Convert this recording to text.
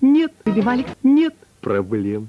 Нет, выбивали, нет проблем.